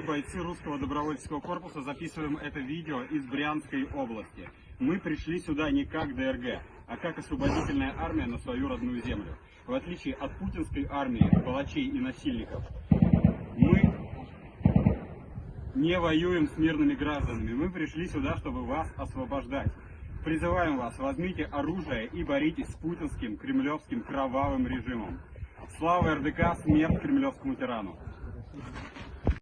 Мы, бойцы русского добровольческого корпуса, записываем это видео из Брянской области. Мы пришли сюда не как ДРГ, а как освободительная армия на свою родную землю. В отличие от путинской армии, палачей и насильников, мы не воюем с мирными гражданами. Мы пришли сюда, чтобы вас освобождать. Призываем вас, возьмите оружие и боритесь с путинским, кремлевским, кровавым режимом. Слава РДК, смерть кремлевскому тирану.